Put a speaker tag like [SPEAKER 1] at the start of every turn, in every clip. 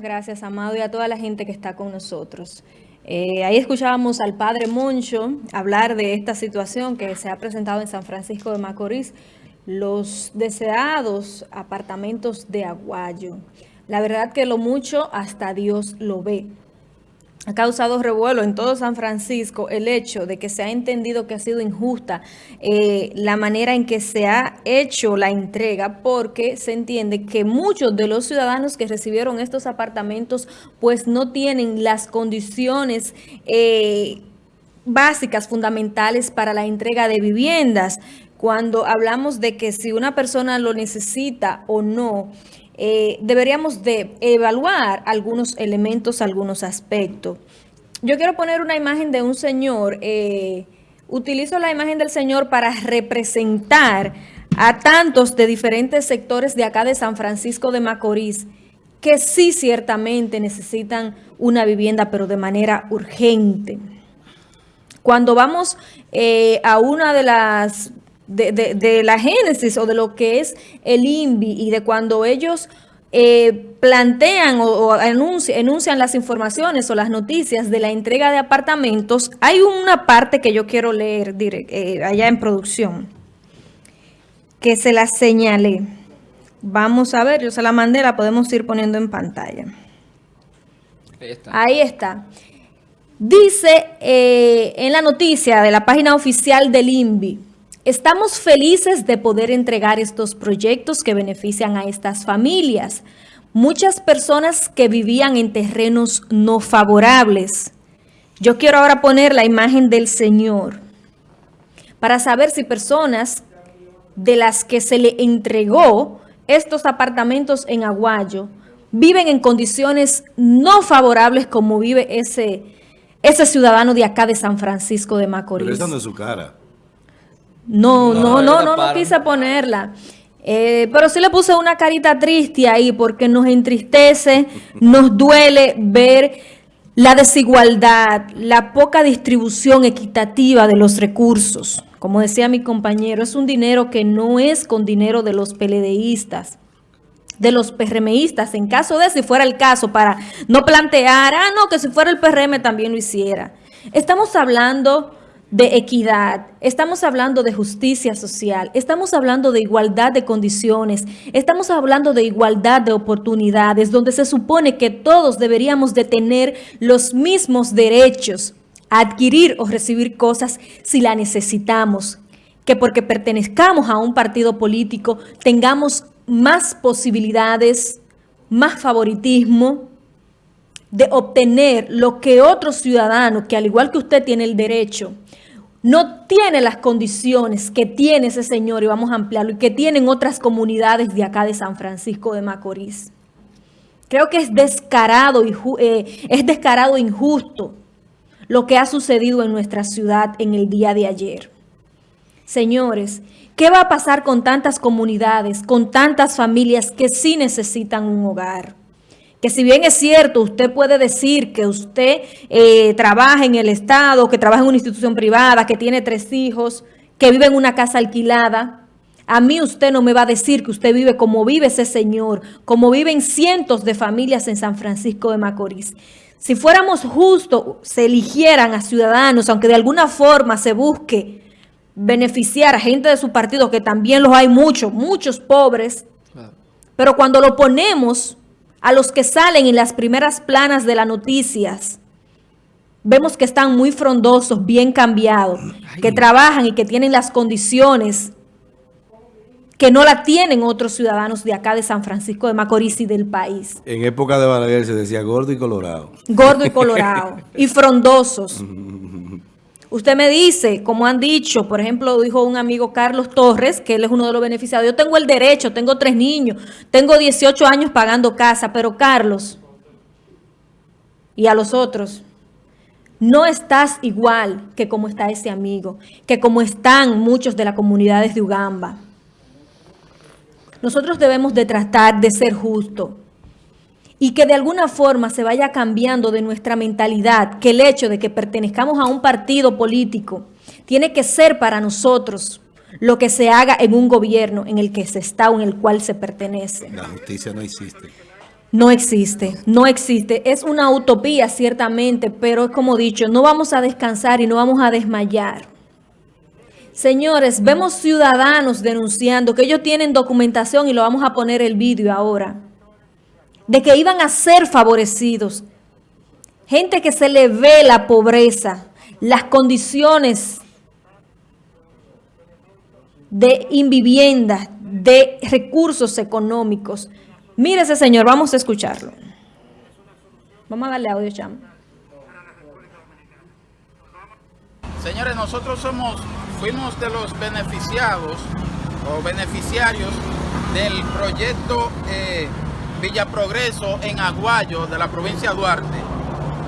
[SPEAKER 1] Gracias, Amado, y a toda la gente que está con nosotros. Eh, ahí escuchábamos al padre Moncho hablar de esta situación que se ha presentado en San Francisco de Macorís, los deseados apartamentos de Aguayo. La verdad que lo mucho hasta Dios lo ve ha causado revuelo en todo San Francisco el hecho de que se ha entendido que ha sido injusta eh, la manera en que se ha hecho la entrega porque se entiende que muchos de los ciudadanos que recibieron estos apartamentos pues no tienen las condiciones eh, básicas, fundamentales para la entrega de viviendas. Cuando hablamos de que si una persona lo necesita o no, eh, deberíamos de evaluar algunos elementos, algunos aspectos. Yo quiero poner una imagen de un señor, eh, utilizo la imagen del señor para representar a tantos de diferentes sectores de acá de San Francisco de Macorís, que sí ciertamente necesitan una vivienda, pero de manera urgente. Cuando vamos eh, a una de las de, la génesis o de lo que es el INVI y de cuando ellos eh, plantean o, enuncian, las informaciones o las noticias de la entrega de apartamentos, hay una parte que yo quiero leer eh, allá en producción, que se la señalé. Vamos a ver, yo se la mandé, la podemos ir poniendo en pantalla. Ahí está. Ahí está. Dice eh, en la noticia de la página oficial del INVI, Estamos felices de poder entregar estos proyectos que benefician a estas familias. Muchas personas que vivían en terrenos no favorables. Yo quiero ahora poner la imagen del Señor para saber si personas de las que se le entregó estos apartamentos en Aguayo viven en condiciones no favorables como vive ese, ese ciudadano de acá de San Francisco de Macorís.
[SPEAKER 2] Pero su cara.
[SPEAKER 1] No, no, no, no, no, quise ponerla. Eh, pero sí le puse una carita triste ahí porque nos entristece, nos duele ver la desigualdad, la poca distribución equitativa de los recursos. Como decía mi compañero, es un dinero que no es con dinero de los peledeístas, de los PRMistas, en caso de si fuera el caso, para no plantear, ah, no, que si fuera el PRM también lo hiciera. Estamos hablando de equidad, estamos hablando de justicia social, estamos hablando de igualdad de condiciones, estamos hablando de igualdad de oportunidades, donde se supone que todos deberíamos de tener los mismos derechos a adquirir o recibir cosas si la necesitamos, que porque pertenezcamos a un partido político tengamos más posibilidades, más favoritismo, de obtener lo que otro ciudadano, que al igual que usted tiene el derecho, no tiene las condiciones que tiene ese señor, y vamos a ampliarlo, y que tienen otras comunidades de acá de San Francisco de Macorís. Creo que es descarado, y eh, es descarado e injusto lo que ha sucedido en nuestra ciudad en el día de ayer. Señores, ¿qué va a pasar con tantas comunidades, con tantas familias que sí necesitan un hogar? Que si bien es cierto, usted puede decir que usted eh, trabaja en el Estado, que trabaja en una institución privada, que tiene tres hijos, que vive en una casa alquilada, a mí usted no me va a decir que usted vive como vive ese señor, como viven cientos de familias en San Francisco de Macorís. Si fuéramos justos, se eligieran a ciudadanos, aunque de alguna forma se busque beneficiar a gente de su partido, que también los hay muchos, muchos pobres, pero cuando lo ponemos a los que salen en las primeras planas de las noticias, vemos que están muy frondosos, bien cambiados, que trabajan y que tienen las condiciones que no la tienen otros ciudadanos de acá de San Francisco de Macorís y del país.
[SPEAKER 2] En época de Balaguer se decía gordo y colorado.
[SPEAKER 1] Gordo y colorado. y frondosos. Usted me dice, como han dicho, por ejemplo, dijo un amigo Carlos Torres, que él es uno de los beneficiados, yo tengo el derecho, tengo tres niños, tengo 18 años pagando casa, pero Carlos y a los otros, no estás igual que como está ese amigo, que como están muchos de las comunidades de Ugamba. Nosotros debemos de tratar de ser justos y que de alguna forma se vaya cambiando de nuestra mentalidad, que el hecho de que pertenezcamos a un partido político tiene que ser para nosotros lo que se haga en un gobierno en el que se está o en el cual se pertenece.
[SPEAKER 2] La justicia no existe.
[SPEAKER 1] No existe, no existe. Es una utopía ciertamente, pero es como dicho, no vamos a descansar y no vamos a desmayar. Señores, vemos ciudadanos denunciando que ellos tienen documentación y lo vamos a poner el vídeo ahora, de que iban a ser favorecidos. Gente que se le ve la pobreza, las condiciones de invivienda, de recursos económicos. Mire ese señor, vamos a escucharlo. Vamos a darle audio, Cham.
[SPEAKER 3] Señores, nosotros somos, fuimos de los beneficiados o beneficiarios del proyecto eh, Villa Progreso en Aguayo de la provincia de Duarte.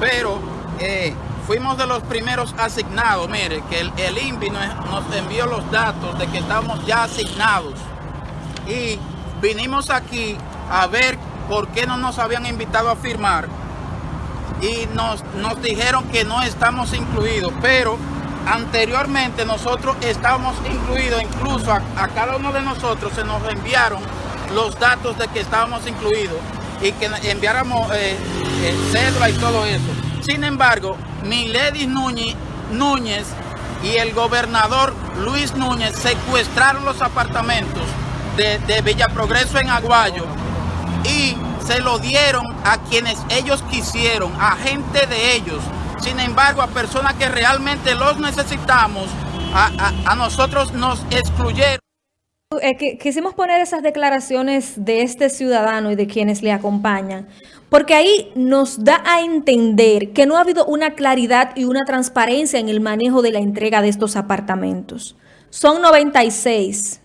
[SPEAKER 3] Pero eh, fuimos de los primeros asignados. Mire, que el, el INVI nos envió los datos de que estamos ya asignados. Y vinimos aquí a ver por qué no nos habían invitado a firmar y nos, nos dijeron que no estamos incluidos, pero anteriormente nosotros estábamos incluidos, incluso a, cada uno de nosotros se nos enviaron los datos de que estábamos incluidos y que enviáramos eh, eh, y todo eso. Sin embargo, Milady Núñez, Núñez y el gobernador Luis Núñez secuestraron los apartamentos de, de Villa Progreso en Aguayo y se lo dieron a quienes ellos quisieron, a gente de ellos. Sin embargo, a personas que realmente los necesitamos, a, nosotros nos excluyeron.
[SPEAKER 1] Eh, quisimos poner esas declaraciones de este ciudadano y de quienes le acompañan, porque ahí nos da a entender que no ha habido una claridad y una transparencia en el manejo de la entrega de estos apartamentos. Son 96.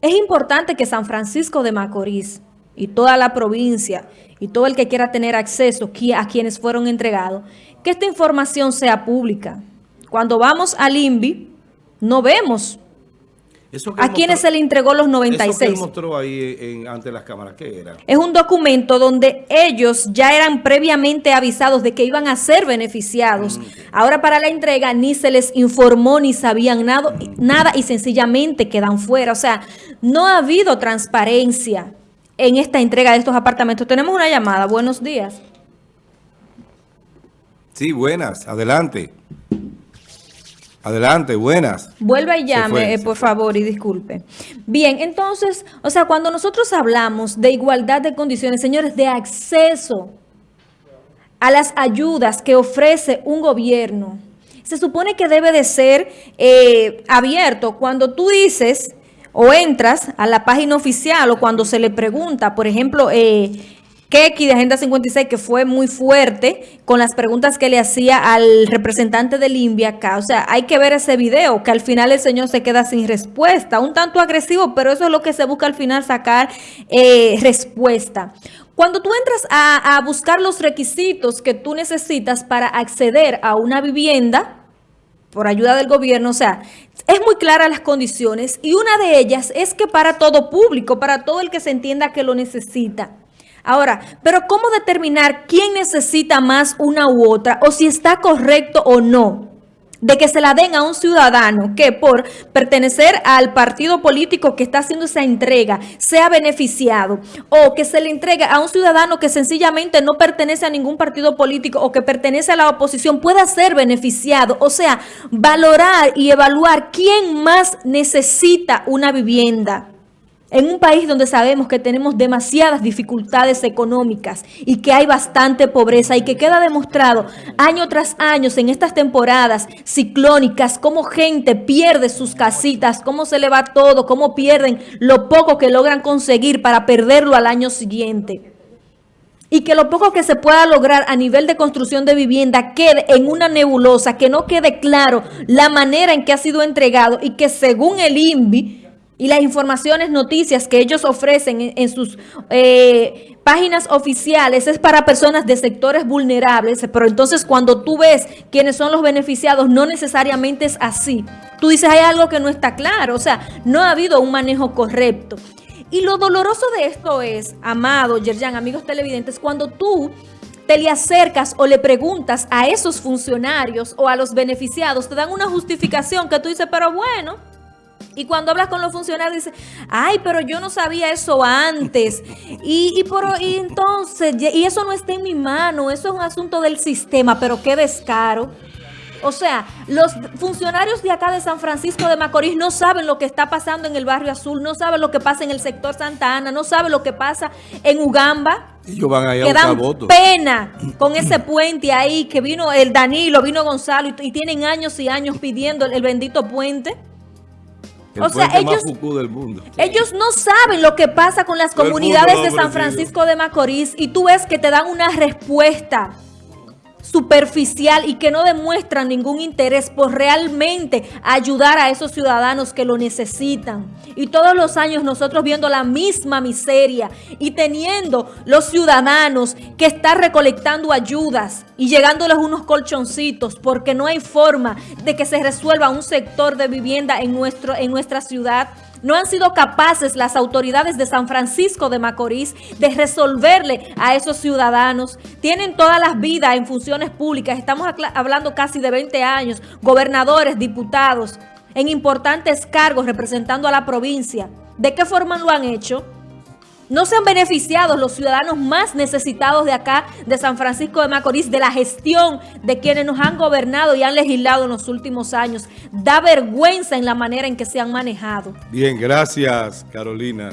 [SPEAKER 1] Es importante que San Francisco de Macorís y toda la provincia y todo el que quiera tener acceso a quienes fueron entregados, que esta información sea pública. Cuando vamos al INVI, no vemos ¿A quiénes se le entregó los 96? Eso que
[SPEAKER 2] mostró ahí ante las cámaras, ¿qué era?
[SPEAKER 1] Es un documento donde ellos ya eran previamente avisados de que iban a ser beneficiados. Mm, Ahora para la entrega ni se les informó ni sabían nada, nada y sencillamente quedan fuera. O sea, no ha habido transparencia en esta entrega de estos apartamentos. Tenemos una llamada. Buenos días.
[SPEAKER 2] Sí, buenas. Adelante. Adelante, buenas.
[SPEAKER 1] Vuelva y llame, eh, por favor, y disculpe. Bien, entonces, o sea, cuando nosotros hablamos de igualdad de condiciones, señores, de acceso a las ayudas que ofrece un gobierno, se supone que debe de ser eh, abierto. Cuando tú dices o entras a la página oficial o cuando se le pregunta, por ejemplo, eh, Keki de Agenda 56, que fue muy fuerte con las preguntas que le hacía al representante del INVIA acá. O sea, hay que ver ese video, que al final el señor se queda sin respuesta. Un tanto agresivo, pero eso es lo que se busca al final, sacar eh, respuesta. Cuando tú entras a, a buscar los requisitos que tú necesitas para acceder a una vivienda, por ayuda del gobierno, o sea, es muy clara las condiciones y una de ellas es que para todo público, para todo el que se entienda que lo necesita. Ahora, pero ¿cómo determinar quién necesita más una u otra o si está correcto o no? de que se la den a un ciudadano que por pertenecer al partido político que está haciendo esa entrega sea beneficiado o que se le entregue a un ciudadano que sencillamente no pertenece a ningún partido político o que pertenece a la oposición pueda ser beneficiado. O sea, valorar y evaluar quién más necesita una vivienda en un país donde sabemos que tenemos demasiadas dificultades económicas y que hay bastante pobreza y que queda demostrado año tras año en estas temporadas ciclónicas cómo gente pierde sus casitas, cómo se le va todo, cómo pierden lo poco que logran conseguir para perderlo al año siguiente. Y que lo poco que se pueda lograr a nivel de construcción de vivienda quede en una nebulosa, que no quede claro la manera en que ha sido entregado y que según el INVI y las informaciones, noticias que ellos ofrecen en, sus eh, páginas oficiales es para personas de sectores vulnerables, pero entonces cuando tú ves quiénes son los beneficiados, no necesariamente es así. Tú dices, hay algo que no está claro, o sea, no ha habido un manejo correcto. Y lo doloroso de esto es, amado Yerjan, amigos televidentes, cuando tú te le acercas o le preguntas a esos funcionarios o a los beneficiados, te dan una justificación que tú dices, pero bueno Y cuando hablas con los funcionarios, dices, ay, pero yo no sabía eso antes. Y, y, por, y entonces, y eso no está en mi mano, eso es un asunto del sistema, pero qué descaro. O sea, los funcionarios de acá de San Francisco de Macorís no saben lo que está pasando en el barrio azul, no saben lo que pasa en el sector Santa Ana, no saben lo que pasa en Ugamba.
[SPEAKER 2] Ellos van a ir a
[SPEAKER 1] que dan
[SPEAKER 2] votos.
[SPEAKER 1] pena con ese puente ahí, que vino el Danilo, vino Gonzalo, y, y tienen años y años pidiendo el, el bendito puente.
[SPEAKER 2] El
[SPEAKER 1] o sea, ellos-
[SPEAKER 2] del mundo.
[SPEAKER 1] Ellos no saben lo que pasa con las comunidades de San. Francisco de Macorís y tú ves que te dan una respuesta superficial y que no demuestran ningún interés por realmente ayudar a esos ciudadanos que lo necesitan. Y todos los años nosotros viendo la misma miseria y teniendo los ciudadanos que están recolectando ayudas y llegándoles unos colchoncitos porque no hay forma de que se resuelva un sector de vivienda en, nuestro, en nuestra ciudad. No han sido capaces las autoridades de San Francisco de Macorís de resolverle a esos ciudadanos. Tienen todas las vidas en funciones públicas. Estamos hablando casi de 20 años. Gobernadores, diputados, en importantes cargos representando a la provincia. ¿De qué forma lo han hecho? No se han beneficiado los ciudadanos más necesitados de acá, de San Francisco de Macorís, de la gestión de quienes nos han gobernado y han legislado en los últimos años. Da vergüenza en la manera en que se han manejado.
[SPEAKER 2] Bien, gracias, Carolina.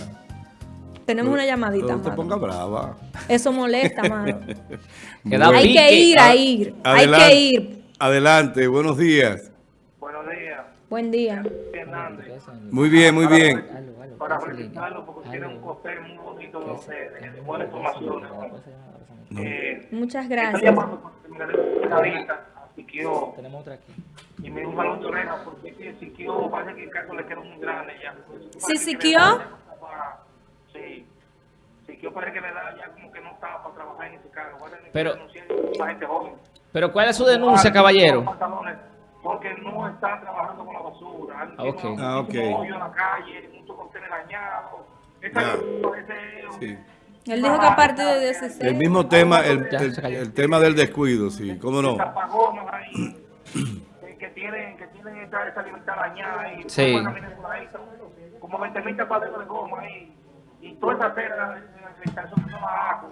[SPEAKER 1] Tenemos una llamadita,
[SPEAKER 2] No te
[SPEAKER 1] mano.
[SPEAKER 2] pongas brava.
[SPEAKER 1] Eso molesta, mano. Hay que ir a ir, hay que ir.
[SPEAKER 2] Adelante, buenos días.
[SPEAKER 1] Buen día.
[SPEAKER 2] Muy bien, muy bien.
[SPEAKER 4] Para felicitarlo porque tiene un costel muy bonito de, de, de buenas informaciones. Eh,
[SPEAKER 1] Muchas gracias.
[SPEAKER 4] a Siquio
[SPEAKER 5] Tenemos otra aquí.
[SPEAKER 4] y me dio un balón de oreja porque es que Siquio parece que el caso le quedó muy grande ya.
[SPEAKER 1] ¿Sí, Siquio?
[SPEAKER 4] Sí. Siquio parece que le da ya como que no estaba para trabajar en ese cargo. A
[SPEAKER 5] Pero-
[SPEAKER 4] a.
[SPEAKER 5] Pero ¿cuál es su denuncia, caballero?
[SPEAKER 4] Pantalones, Porque no están trabajando basura. Han
[SPEAKER 5] Ah, ok.
[SPEAKER 4] tenido
[SPEAKER 2] Ah, ok.
[SPEAKER 4] muchísimo hoyo en la calle, muchos contenedores dañados. Esa
[SPEAKER 2] Ya.
[SPEAKER 4] ese-
[SPEAKER 2] Sí.
[SPEAKER 1] Él dijo que a partir de 16.
[SPEAKER 2] El mismo tema, el, el- tema del descuido, sí, cómo no.
[SPEAKER 4] eh, que tienen que tienen esa, esa libertad dañada ahí
[SPEAKER 5] Sí.
[SPEAKER 4] Como 20 mil tapaderos de goma ahí y toda esa tela de son abajo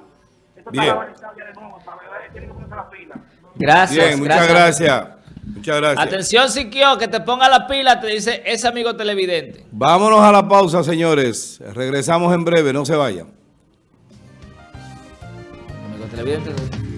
[SPEAKER 4] esto
[SPEAKER 2] Bien.
[SPEAKER 4] está ya de nuevo para tienen que ponerse la fila
[SPEAKER 5] Gracias.
[SPEAKER 2] Bien, muchas gracias. Muchas gracias.
[SPEAKER 5] Atención, Siquio, que te ponga la pila, te dice ese amigo televidente.
[SPEAKER 2] Vámonos a la pausa, señores. Regresamos en breve, no se vayan.
[SPEAKER 5] Amigo televidente.